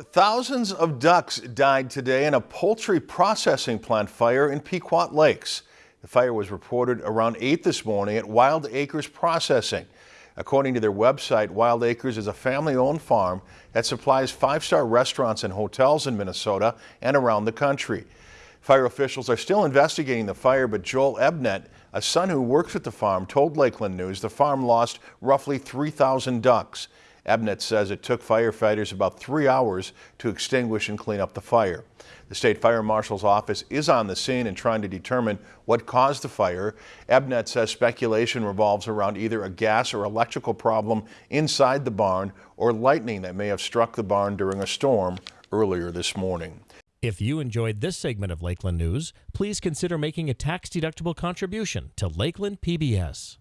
Thousands of ducks died today in a poultry processing plant fire in Pequot Lakes. The fire was reported around 8 this morning at Wild Acres Processing. According to their website, Wild Acres is a family-owned farm that supplies five-star restaurants and hotels in Minnesota and around the country. Fire officials are still investigating the fire, but Joel Ebnet, a son who works at the farm, told Lakeland News the farm lost roughly 3,000 ducks. Ebnet says it took firefighters about three hours to extinguish and clean up the fire. The state fire marshal's office is on the scene and trying to determine what caused the fire. Ebnet says speculation revolves around either a gas or electrical problem inside the barn or lightning that may have struck the barn during a storm earlier this morning. If you enjoyed this segment of Lakeland News, please consider making a tax-deductible contribution to Lakeland PBS.